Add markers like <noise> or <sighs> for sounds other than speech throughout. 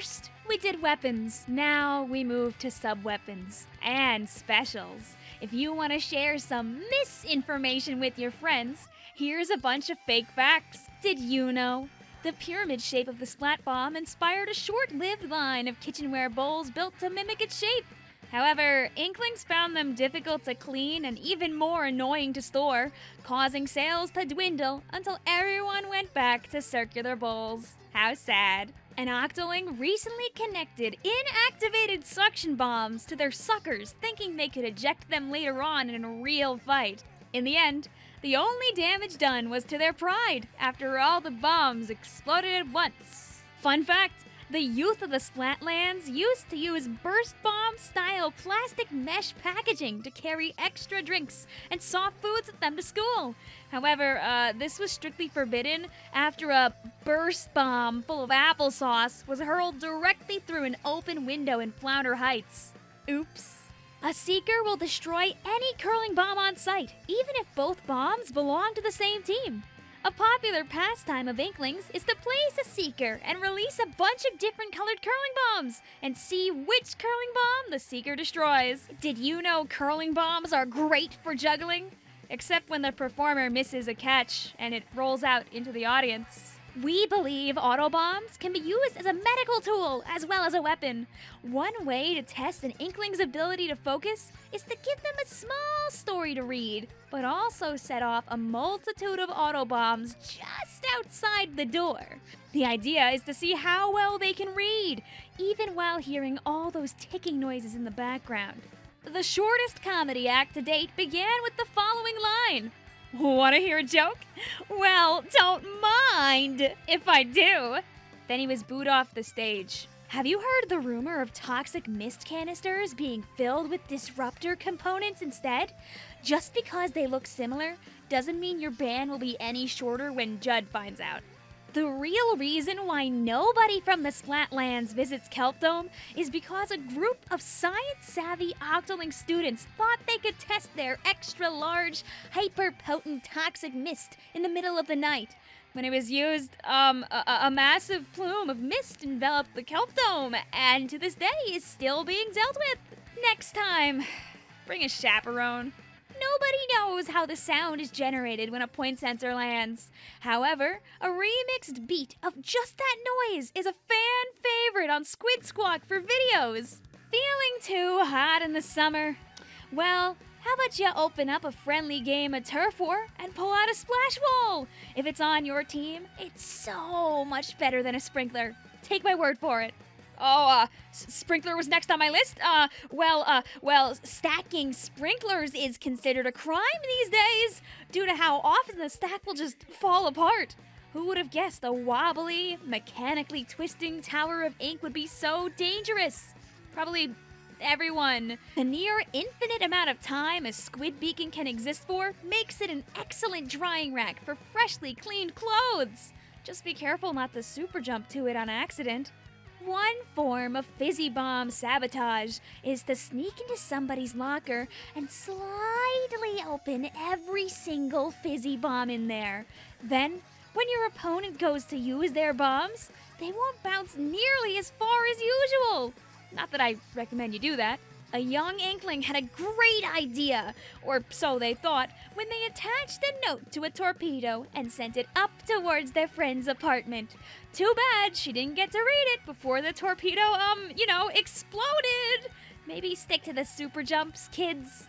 First, we did weapons. Now we move to sub weapons and specials. If you want to share some misinformation with your friends, here's a bunch of fake facts. Did you know? The pyramid shape of the splat bomb inspired a short lived line of kitchenware bowls built to mimic its shape. However, Inklings found them difficult to clean and even more annoying to store, causing sales to dwindle until everyone went back to circular bowls. How sad. An Octoling recently connected inactivated suction bombs to their suckers, thinking they could eject them later on in a real fight. In the end, the only damage done was to their pride after all the bombs exploded at once. Fun fact the youth of the Splatlands used to use burst bomb style plastic mesh packaging to carry extra drinks and soft foods with them to school. However, uh, this was strictly forbidden after a burst bomb full of applesauce was hurled directly through an open window in Flounder Heights. Oops. A seeker will destroy any curling bomb on sight, even if both bombs belong to the same team. A popular pastime of Inklings is to place a seeker and release a bunch of different colored curling bombs and see which curling bomb the seeker destroys. Did you know curling bombs are great for juggling? Except when the performer misses a catch and it rolls out into the audience. We believe autobombs can be used as a medical tool as well as a weapon. One way to test an Inkling's ability to focus is to give them a small story to read, but also set off a multitude of autobombs just outside the door. The idea is to see how well they can read, even while hearing all those ticking noises in the background. The shortest comedy act to date began with the following line Want to hear a joke? Well, don't mind if I do. Then he was booed off the stage. Have you heard the rumor of toxic mist canisters being filled with disruptor components instead? Just because they look similar doesn't mean your ban will be any shorter when Judd finds out. The real reason why nobody from the Splatlands visits Kelpdome is because a group of science-savvy Octoling students thought they could test their extra-large, hyper-potent toxic mist in the middle of the night. When it was used, um, a, a massive plume of mist enveloped the Kelpdome, and to this day is still being dealt with. Next time, <sighs> bring a chaperone. Nobody knows how the sound is generated when a point sensor lands. However, a remixed beat of just that noise is a fan favorite on Squid Squawk for videos. Feeling too hot in the summer? Well, how about you open up a friendly game of Turf War and pull out a splash wall? If it's on your team, it's so much better than a sprinkler. Take my word for it. Oh, uh, sprinkler was next on my list. Uh, well, uh, well, stacking sprinklers is considered a crime these days due to how often the stack will just fall apart. Who would have guessed a wobbly, mechanically twisting tower of ink would be so dangerous? Probably everyone. The near infinite amount of time a squid beacon can exist for makes it an excellent drying rack for freshly cleaned clothes. Just be careful not to super jump to it on accident. One form of fizzy bomb sabotage is to sneak into somebody's locker and slightly open every single fizzy bomb in there. Then, when your opponent goes to use their bombs, they won't bounce nearly as far as usual. Not that I recommend you do that. A young inkling had a great idea, or so they thought, when they attached a note to a torpedo and sent it up towards their friend's apartment. Too bad she didn't get to read it before the torpedo, um, you know, exploded. Maybe stick to the super jumps, kids.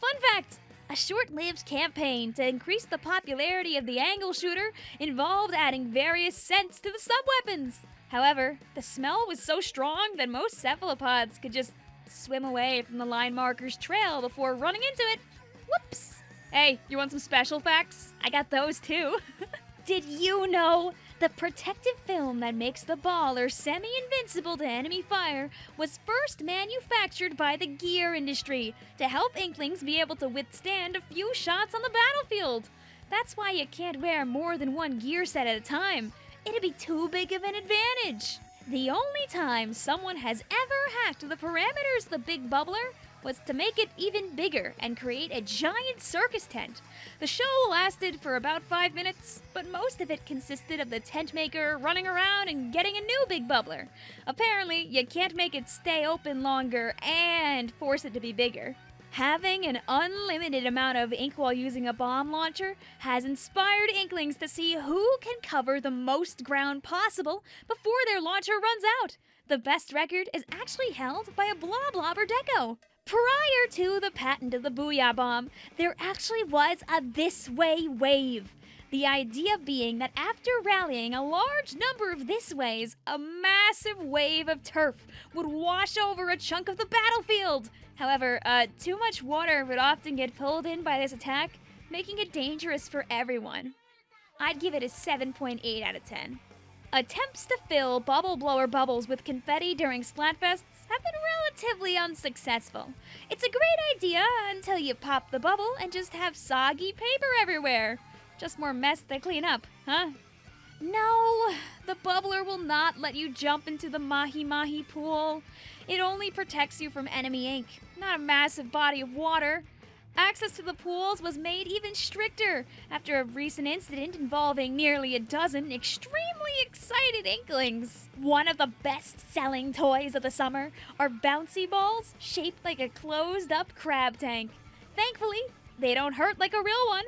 Fun fact a short lived campaign to increase the popularity of the angle shooter involved adding various scents to the sub weapons. However, the smell was so strong that most cephalopods could just swim away from the line marker's trail before running into it. Whoops! Hey, you want some special facts? I got those too. <laughs> Did you know the protective film that makes the baller semi invincible to enemy fire was first manufactured by the gear industry to help Inklings be able to withstand a few shots on the battlefield? That's why you can't wear more than one gear set at a time. It'd be too big of an advantage. The only time someone has ever hacked the parameters of the Big Bubbler was to make it even bigger and create a giant circus tent. The show lasted for about five minutes, but most of it consisted of the tent maker running around and getting a new big bubbler. Apparently, you can't make it stay open longer and force it to be bigger. Having an unlimited amount of ink while using a bomb launcher has inspired Inklings to see who can cover the most ground possible before their launcher runs out. The best record is actually held by a Bloblobber Deco. Prior to the patent of the Booyah Bomb, there actually was a This Way wave. The idea being that after rallying a large number of this ways, a massive wave of turf would wash over a chunk of the battlefield. However, uh, too much water would often get pulled in by this attack, making it dangerous for everyone. I'd give it a 7.8 out of 10. Attempts to fill bubble blower bubbles with confetti during Splatfests have been relatively unsuccessful. It's a great idea until you pop the bubble and just have soggy paper everywhere. Just more mess to clean up, huh? No, the bubbler will not let you jump into the mahi mahi pool. It only protects you from enemy ink, not a massive body of water. Access to the pools was made even stricter after a recent incident involving nearly a dozen extremely excited inklings. One of the best selling toys of the summer are bouncy balls shaped like a closed up crab tank. Thankfully, they don't hurt like a real one.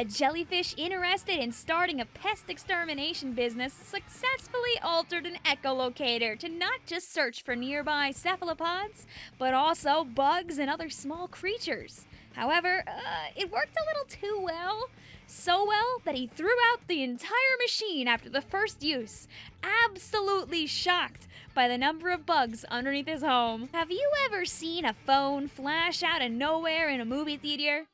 A jellyfish interested in starting a pest extermination business successfully altered an echolocator to not just search for nearby cephalopods, but also bugs and other small creatures. However, uh, it worked a little too well. So well that he threw out the entire machine after the first use, absolutely shocked by the number of bugs underneath his home. Have you ever seen a phone flash out of nowhere in a movie theater?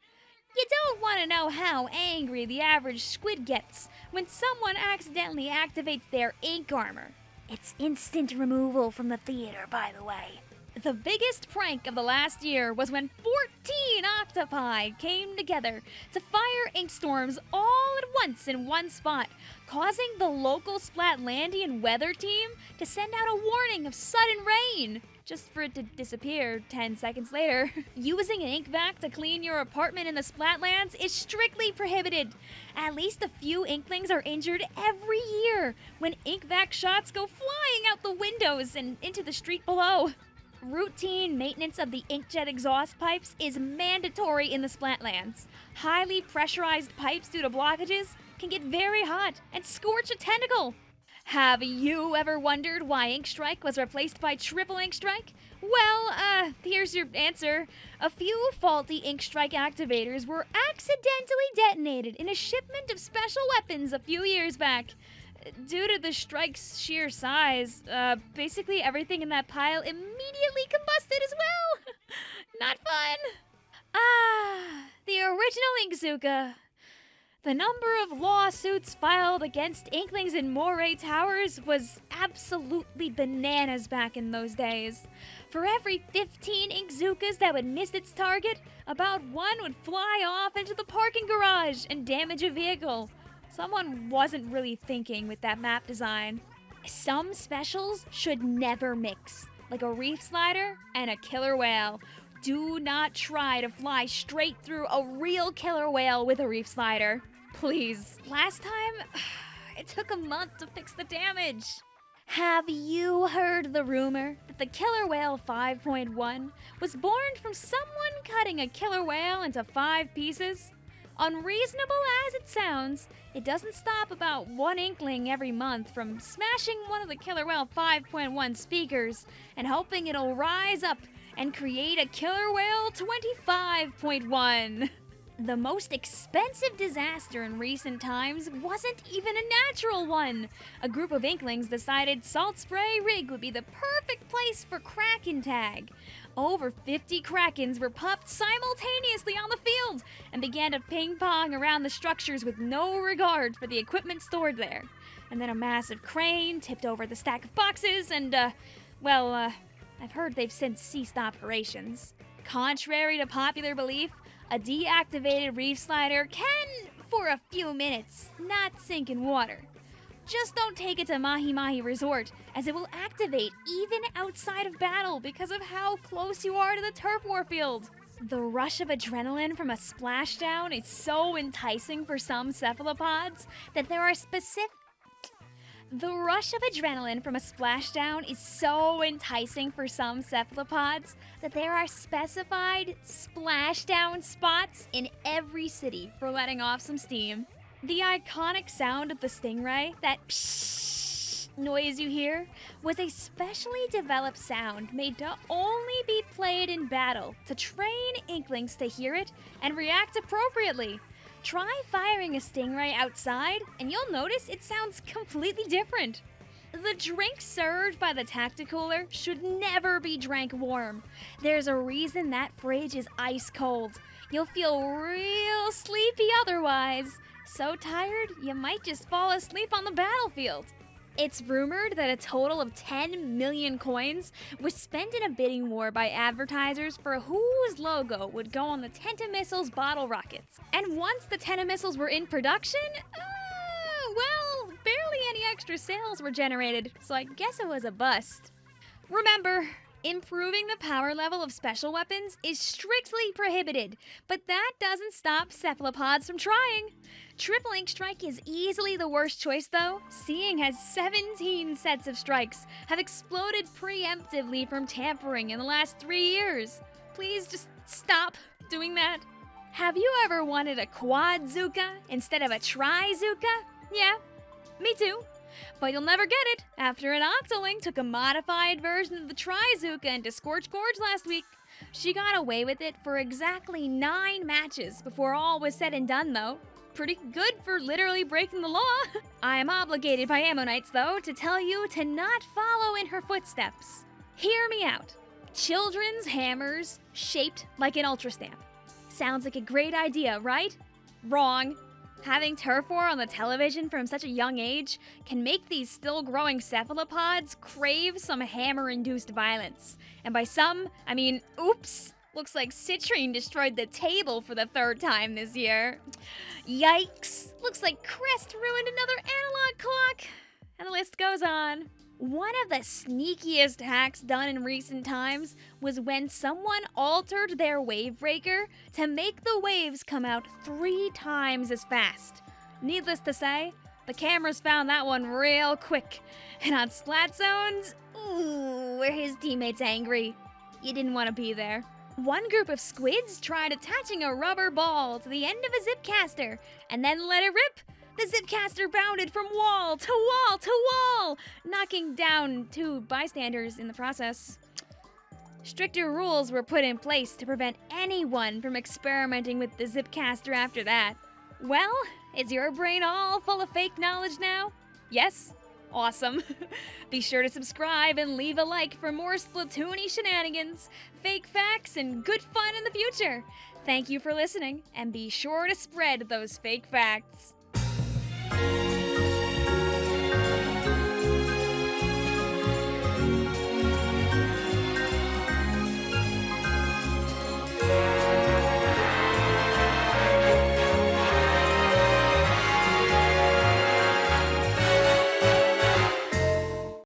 You don't want to know how angry the average squid gets when someone accidentally activates their ink armor. It's instant removal from the theater, by the way. The biggest prank of the last year was when 14 octopi came together to fire ink storms all at once in one spot, causing the local Splatlandian weather team to send out a warning of sudden rain, just for it to disappear 10 seconds later. <laughs> Using an ink vac to clean your apartment in the Splatlands is strictly prohibited. At least a few inklings are injured every year when ink vac shots go flying out the windows and into the street below. Routine maintenance of the inkjet exhaust pipes is mandatory in the Splatlands. Highly pressurized pipes due to blockages can get very hot and scorch a tentacle. Have you ever wondered why Ink Strike was replaced by Triple Ink Strike? Well, uh, here's your answer. A few faulty Ink Strike activators were accidentally detonated in a shipment of special weapons a few years back due to the strike's sheer size, uh, basically everything in that pile immediately combusted as well. <laughs> Not fun. Ah, the original Inkzooka. The number of lawsuits filed against Inklings in Moray Towers was absolutely bananas back in those days. For every 15 Inkzookas that would miss its target, about one would fly off into the parking garage and damage a vehicle. Someone wasn't really thinking with that map design. Some specials should never mix, like a reef slider and a killer whale. Do not try to fly straight through a real killer whale with a reef slider. Please. Last time, <sighs> it took a month to fix the damage. Have you heard the rumor that the Killer Wail 5.1 was born from someone cutting a killer whale into five pieces? Unreasonable as it sounds, it doesn't stop about one inkling every month from smashing one of the Killer Wail 5.1 speakers and hoping it'll rise up and create a Killer Wail 25.1. <laughs> The most expensive disaster in recent times wasn't even a natural one. A group of inklings decided Salt Spray Rig would be the perfect place for Kraken Tag. Over 50 Krakens were popped simultaneously on the field and began to ping pong around the structures with no regard for the equipment stored there. And then a massive crane tipped over the stack of boxes, and, uh, well, uh, I've heard they've since ceased operations. Contrary to popular belief, a deactivated reef slider can, for a few minutes, not sink in water. Just don't take it to Mahi Mahi Resort, as it will activate even outside of battle because of how close you are to the turf war field. The rush of adrenaline from a splashdown is so enticing for some cephalopods that there are specific the rush of adrenaline from a splashdown is so enticing for some cephalopods that there are specified splashdown spots in every city for letting off some steam. The iconic sound of the stingray, that pshh noise you hear, was a specially developed sound made to only be played in battle to train inklings to hear it and react appropriately. Try firing a stingray outside, and you'll notice it sounds completely different. The drink served by the Tacticooler should never be drank warm. There's a reason that fridge is ice cold. You'll feel real sleepy otherwise. So tired, you might just fall asleep on the battlefield. It's rumored that a total of 10 million coins was spent in a bidding war by advertisers for whose logo would go on the Tentamissiles bottle rockets. And once the Tentamissiles were in production, uh, well, barely any extra sales were generated, so I guess it was a bust. Remember, Improving the power level of special weapons is strictly prohibited, but that doesn't stop cephalopods from trying. Triple Ink Strike is easily the worst choice though, seeing as 17 sets of strikes have exploded preemptively from tampering in the last three years. Please just stop doing that. Have you ever wanted a quad Zuka instead of a Trizooka? Yeah, me too. But you'll never get it after an Octoling took a modified version of the Trizooka into Scorch Gorge last week. She got away with it for exactly nine matches before all was said and done, though. Pretty good for literally breaking the law. <laughs> I am obligated by Ammo Knights, though, to tell you to not follow in her footsteps. Hear me out. Children's hammers shaped like an ultra stamp. Sounds like a great idea, right? Wrong. Having turf war on the television from such a young age can make these still growing cephalopods crave some hammer induced violence. And by some, I mean, oops! Looks like Citrine destroyed the table for the third time this year. Yikes! Looks like Crest ruined another analog clock! And the list goes on. One of the sneakiest hacks done in recent times was when someone altered their wave breaker to make the waves come out three times as fast. Needless to say, the cameras found that one real quick. And on Splat Zones, ooh, were his teammates angry. You didn't want to be there. One group of squids tried attaching a rubber ball to the end of a zip caster and then let it rip the Zipcaster bounded from wall to wall to wall, knocking down two bystanders in the process. Stricter rules were put in place to prevent anyone from experimenting with the Zipcaster after that. Well, is your brain all full of fake knowledge now? Yes? Awesome. <laughs> Be sure to subscribe and leave a like for more Splatoony shenanigans, fake facts, and good fun in the future. Thank you for listening, and be sure to spread those fake facts.